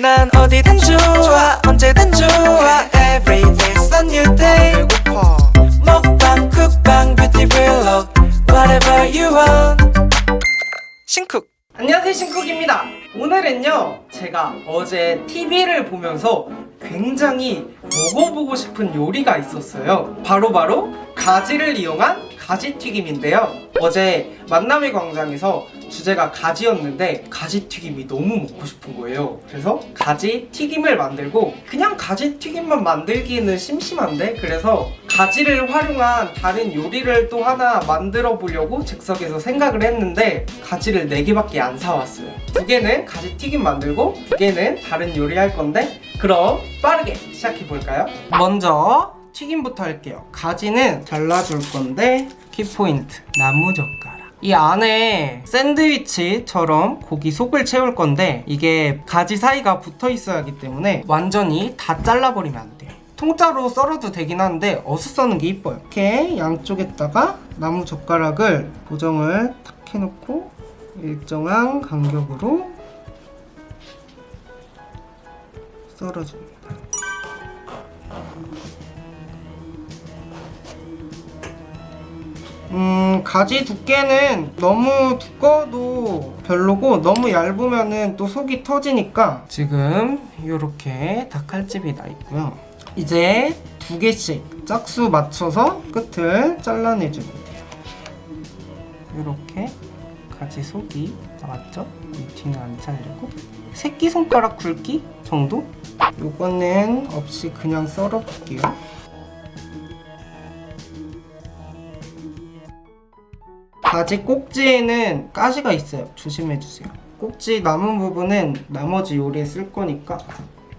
난 어디든 좋아 언제든 좋아. Every day's a new day. 배고파. 먹방 쿡방 뷰티 블록 Whatever you want. 신쿡. 안녕하세요 신쿡입니다. 오늘은요 제가 어제 TV를 보면서 굉장히 먹어보고 싶은 요리가 있었어요. 바로바로 가지를 이용한 가지튀김인데요. 어제 만남의 광장에서 주제가 가지였는데 가지튀김이 너무 먹고 싶은 거예요. 그래서 가지튀김을 만들고 그냥 가지튀김만 만들기에는 심심한데 그래서 가지를 활용한 다른 요리를 또 하나 만들어 보려고 즉석에서 생각을 했는데 가지를 4개밖에 안 사왔어요. 두 개는 가지튀김 만들고 두 개는 다른 요리 할 건데 그럼 빠르게 시작해 볼까요? 먼저 튀김부터 할게요. 가지는 잘라줄 건데 키포인트 나무젓가락. 이 안에 샌드위치처럼 고기 속을 채울 건데 이게 가지 사이가 붙어 있어야 하기 때문에 완전히 다 잘라버리면 안 돼요. 통짜로 썰어도 되긴 한데 어슷 써는 게 이뻐요. 이렇게 양쪽에다가 나무 젓가락을 고정을 탁 해놓고 일정한 간격으로 썰어줍니다 가지 두께는 너무 두꺼워도 별로고 너무 얇으면은 또 속이 터지니까 지금 이렇게 닭칼집이 나 있고요. 이제 두 개씩 짝수 맞춰서 끝을 잘라내주면 돼요. 이렇게 가지 속이 나왔죠? 이 뒤는 안 잘리고 새끼손가락 굵기 정도? 요거는 없이 그냥 썰어볼게요. 바지 꼭지에는 가시가 있어요. 조심해주세요. 꼭지 남은 부분은 나머지 요리에 쓸 거니까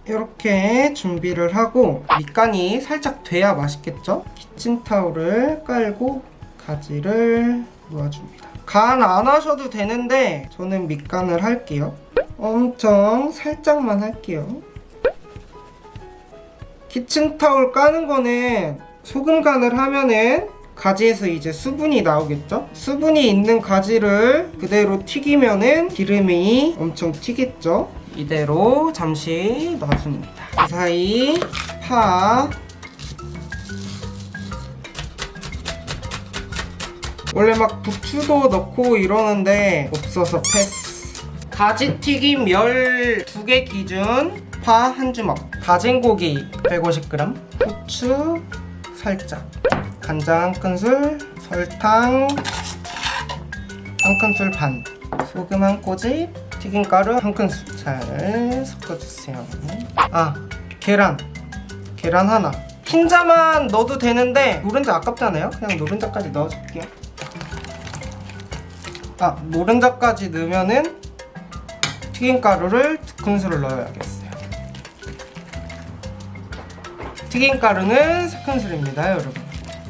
이렇게 준비를 하고 밑간이 살짝 돼야 맛있겠죠? 키친타올을 깔고 가지를 놓아줍니다. 간 안 하셔도 되는데 저는 밑간을 할게요. 엄청 살짝만 할게요. 키친타올 까는 거는 소금 간을 하면은 가지에서 이제 수분이 나오겠죠? 수분이 있는 가지를 그대로 튀기면은 기름이 엄청 튀겠죠? 이대로 잠시 놔줍니다. 그 사이 파 원래 막 부추도 넣고 이러는데 없어서 패스 가지 튀김 12개 기준 파 한 주먹 다진 고기 150g 후추 살짝 간장 한 큰술, 설탕 한 큰술 반, 소금 한 꼬집, 튀김가루 한 큰술 잘 섞어주세요. 아, 계란. 계란 하나. 흰자만 넣어도 되는데 노른자 아깝잖아요? 그냥 노른자까지 넣어줄게요. 아, 노른자까지 넣으면은 튀김가루를 두 큰술을 넣어야겠어 튀김가루는 세 큰술입니다, 여러분.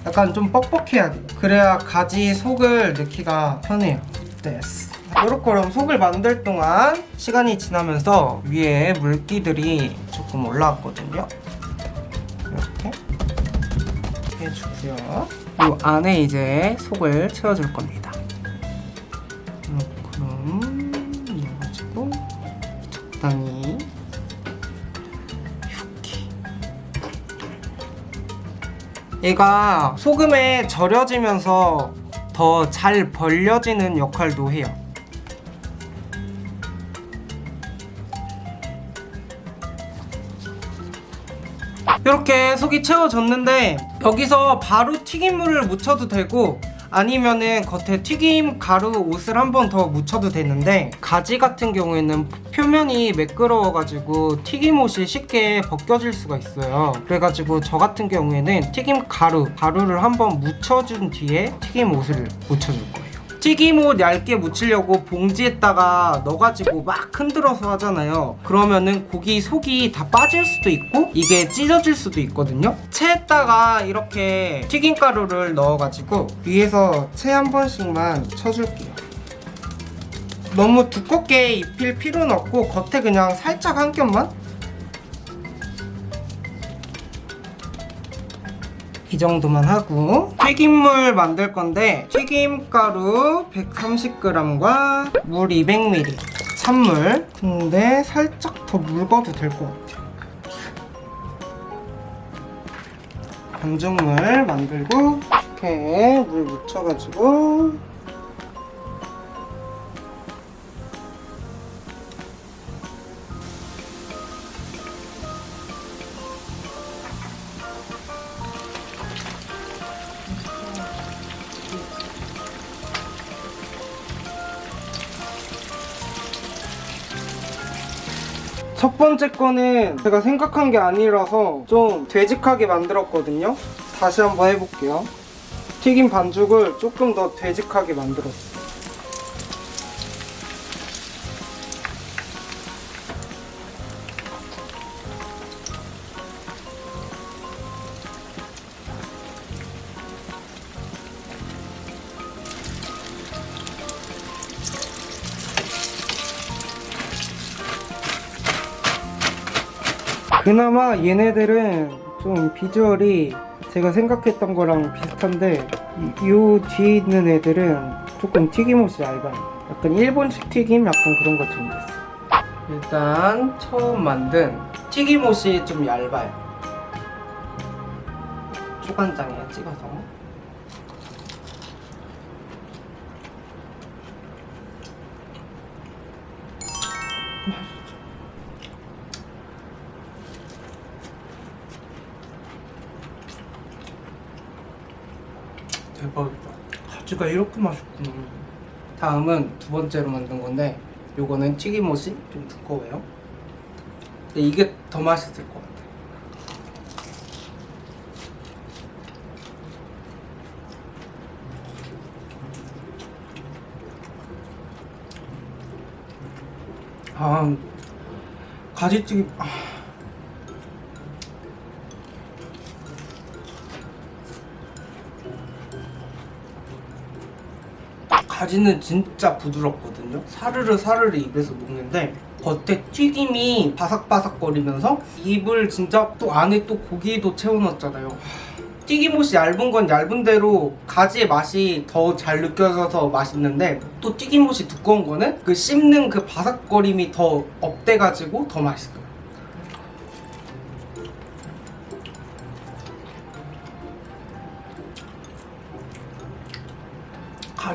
약간 좀 뻑뻑해야 돼요. 그래야 가지 속을 넣기가 편해요. 됐어 요렇게 그럼 속을 만들 동안 시간이 지나면서 위에 물기들이 조금 올라왔거든요. 이렇게 해주고요. 요 안에 이제 속을 채워줄 겁니다. 그럼 넣어가지고 적당히 얘가 소금에 절여지면서 더 잘 벌려지는 역할도 해요. 이렇게 속이 채워졌는데 여기서 바로 튀김물을 묻혀도 되고 아니면은 겉에 튀김 가루 옷을 한 번 더 묻혀도 되는데 가지 같은 경우에는 표면이 매끄러워가지고 튀김옷이 쉽게 벗겨질 수가 있어요. 그래가지고 저 같은 경우에는 튀김 가루 가루를 한번 묻혀준 뒤에 튀김옷을 묻혀줄 거예요 튀김옷 얇게 묻히려고 봉지에다가 넣어가지고 막 흔들어서 하잖아요. 그러면은 고기 속이 다 빠질 수도 있고 이게 찢어질 수도 있거든요. 체에다가 이렇게 튀김가루를 넣어가지고 위에서 채 한 번씩만 쳐줄게요. 너무 두껍게 입힐 필요는 없고 겉에 그냥 살짝 한 겹만 이 정도만 하고 튀김물 만들 건데 튀김가루 130g과 물 200ml 찬물. 근데 살짝 더 묽어도 될 것 같아요. 반죽물 만들고 이렇게 물 묻혀가지고 첫 번째 거는 제가 생각한 게 아니라서 좀 되직하게 만들었거든요. 다시 한번 해볼게요. 튀김 반죽을 조금 더 되직하게 만들었어요. 그나마 얘네들은 좀 비주얼이 제가 생각했던 거랑 비슷한데 이, 요 뒤에 있는 애들은 조금 튀김옷이 얇아요 약간 일본식 튀김? 약간 그런 것처럼 됐어요 일단 처음 만든 튀김옷이 좀 얇아요. 초간장에 찍어서. 대박이 다. 가지가 이렇게 맛있구나. 다음은 두 번째로 만든 건데 요거는 튀김옷이 좀 두꺼워요. 근데 이게 더 맛있을 것 같아. 아 가지튀김 아. 가지는 진짜 부드럽거든요. 사르르 사르르 입에서 녹는데 겉에 튀김이 바삭바삭거리면서 입을 진짜 또 안에 또 고기도 채워넣었잖아요. 튀김옷이 얇은 건 얇은 대로 가지의 맛이 더 잘 느껴져서 맛있는데 또 튀김옷이 두꺼운 거는 그 씹는 그 바삭거림이 더 up돼가지고 더 맛있어요.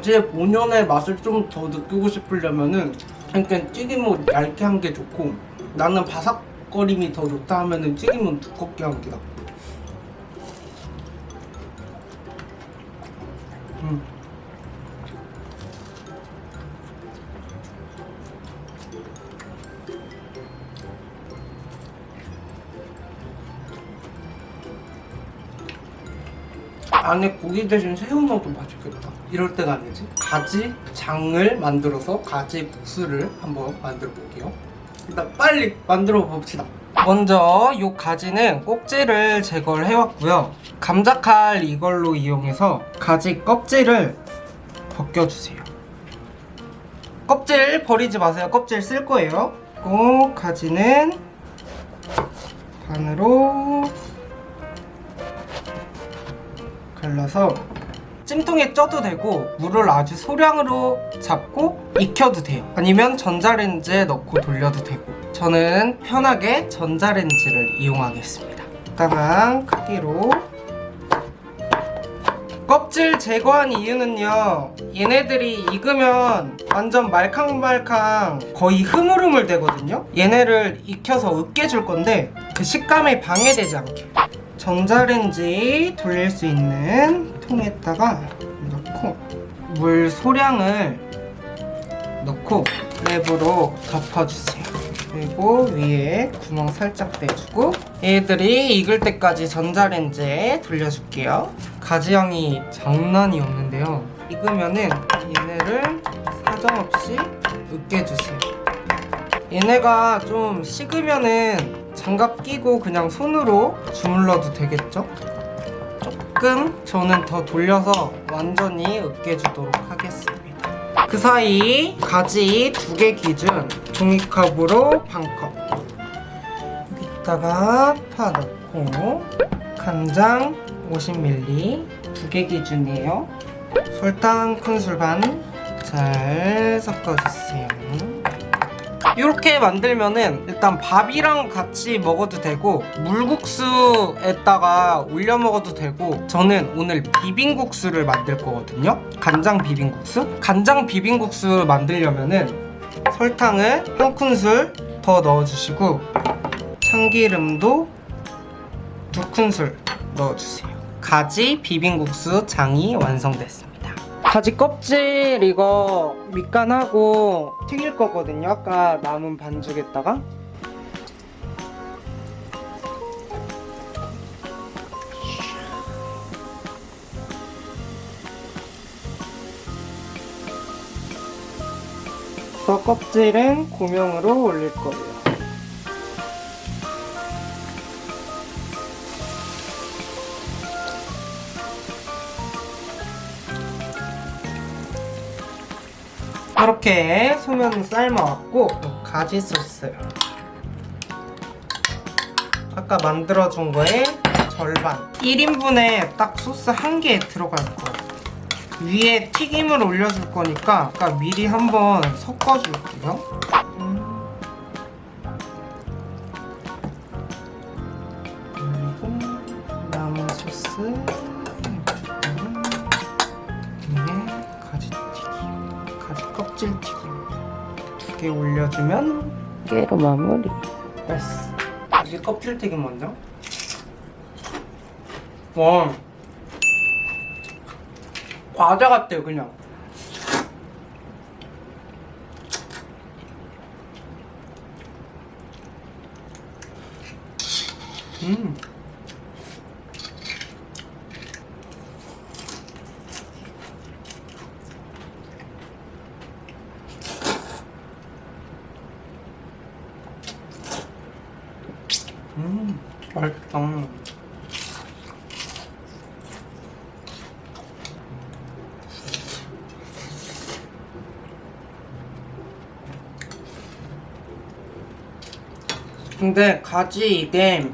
가지의 본연의 맛을 좀 더 느끼고 싶으려면은 그러니까 튀김은 얇게 한 게 좋고 나는 바삭거림이 더 좋다 하면은 튀김은 두껍게 한 게 낫고 음. 안에 고기 대신 새우 넣어도 맛있겠다. 이럴 때가 아니지. 가지 장을 만들어서 가지 국수를 한번 만들어 볼게요. 일단 빨리 만들어 봅시다. 먼저 이 가지는 꼭지를 제거를 해왔고요. 감자칼 이걸로 이용해서 가지 껍질을 벗겨주세요. 껍질 버리지 마세요. 껍질 쓸 거예요. 꼭 가지는 반으로 갈라서 찜통에 쪄도 되고 물을 아주 소량으로 잡고 익혀도 돼요. 아니면 전자레인지에 넣고 돌려도 되고. 저는 편하게 전자레인지를 이용하겠습니다. 적당한 크기로. 껍질 제거한 이유는요. 얘네들이 익으면 완전 말캉말캉 거의 흐물흐물 되거든요. 얘네를 익혀서 으깨줄 건데 그 식감이 방해되지 않게 전자레인지 돌릴 수 있는 통에다가 넣고 물 소량을 넣고 랩으로 덮어주세요. 그리고 위에 구멍 살짝 내주고 얘들이 익을 때까지 전자레인지에 돌려줄게요. 가지향이 장난이 없는데요. 익으면은 얘네를 사정없이 으깨주세요. 얘네가 좀 식으면은 장갑 끼고 그냥 손으로 주물러도 되겠죠? 조금 저는 더 돌려서 완전히 으깨주도록 하겠습니다. 그 사이 가지 두 개 기준 종이컵으로 반컵 여기다가 파 넣고 간장 50ml 두 개 기준이에요. 설탕 큰술 반 잘 섞어주세요. 이렇게 만들면은 일단 밥이랑 같이 먹어도 되고 물국수에다가 올려 먹어도 되고 저는 오늘 비빔국수를 만들 거거든요. 간장 비빔국수? 간장 비빔국수 만들려면은 설탕을 한 큰술 더 넣어주시고 참기름도 두 큰술 넣어주세요. 가지 비빔국수 장이 완성됐습니다 가지 껍질 이거 밑간하고 튀길 거거든요. 아까 남은 반죽에다가. 껍질은 고명으로 올릴 거예요 이렇게 소면 삶아왔고 가지 소스. 아까 만들어준 거에 절반. 1인분에 딱 소스 한 개 들어갈 거예요 위에 튀김을 올려줄 거니까 아까 미리 한번 섞어줄게요. 음. 그리고 남은 소스 가지 껍질 튀김 두 개 올려주면 깨로 마무리. 됐어. 가지 껍질 튀김 먼저. 와. 과자 같아요 그냥. 음 음, 맛있다. 근데 가지 이게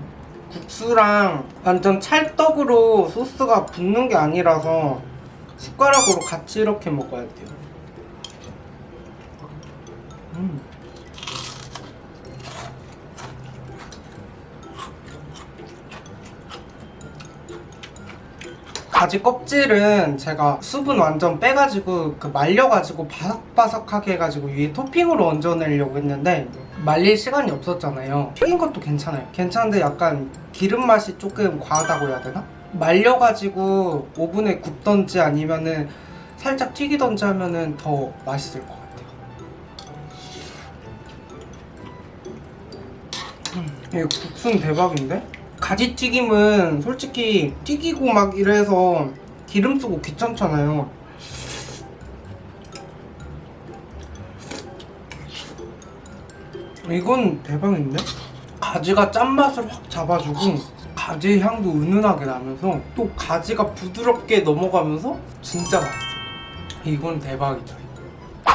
국수랑 완전 찰떡으로 소스가 붙는 게 아니라서 숟가락으로 같이 이렇게 먹어야 돼요. 음. 가지 껍질은 제가 수분 완전 빼가지고 그 말려가지고 바삭바삭하게 해가지고 위에 토핑으로 얹어내려고 했는데 말릴 시간이 없었잖아요 튀긴 것도 괜찮아요 괜찮은데 약간 기름 맛이 조금 과하다고 해야 되나? 말려가지고 오븐에 굽던지 아니면은 살짝 튀기던지 하면은 더 맛있을 것 같아요 음, 이거 국수는 대박인데? 가지튀김은 솔직히 튀기고 막 이래서 기름 쓰고 귀찮잖아요. 이건 대박인데? 가지가 짠맛을 확 잡아주고 가지 향도 은은하게 나면서 또 가지가 부드럽게 넘어가면서 진짜 맛있어요 이건 대박이다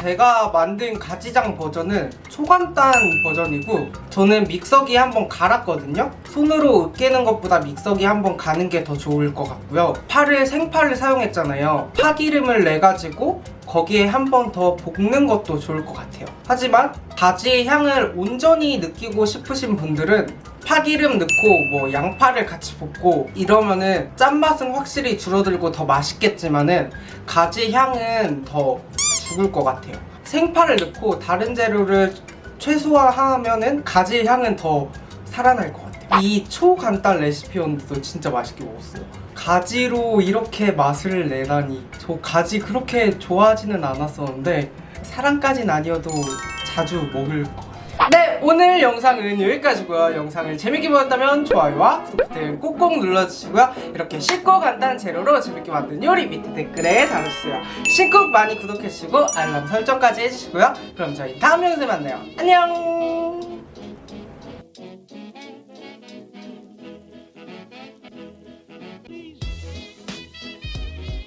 제가 만든 가지장 버전은 초간단 버전이고 저는 믹서기에 한번 갈았거든요. 손으로 으깨는 것보다 믹서기에 한번 가는 게 더 좋을 것 같고요. 파를 생파를 사용했잖아요. 파기름을 내가지고 거기에 한 번 더 볶는 것도 좋을 것 같아요. 하지만 가지의 향을 온전히 느끼고 싶으신 분들은 파기름 넣고 뭐 양파를 같이 볶고 이러면은 짠맛은 확실히 줄어들고 더 맛있겠지만은 가지 향은 더 죽을 것 같아요. 생파를 넣고 다른 재료를 최소화하면 은 가지 향은 더 살아날 것 같아요. 이 초간단 레시피였는데도 진짜 맛있게 먹었어요. 가지로 이렇게 맛을 내다니. 저 가지 그렇게 좋아하지는 않았었는데 사랑까진 아니어도 자주 먹을 것 같아요 네 오늘 영상은 여기까지고요. 영상을 재밌게 보셨다면 좋아요와 구독 버튼 꼭꼭 눌러주시고요. 이렇게 쉽고 간단한 재료로 재밌게 만든 요리 밑에 댓글에 달아주세요. 신쿡 많이 구독해주시고 알람 설정까지 해주시고요. 그럼 저희 다음 영상에 만나요. 안녕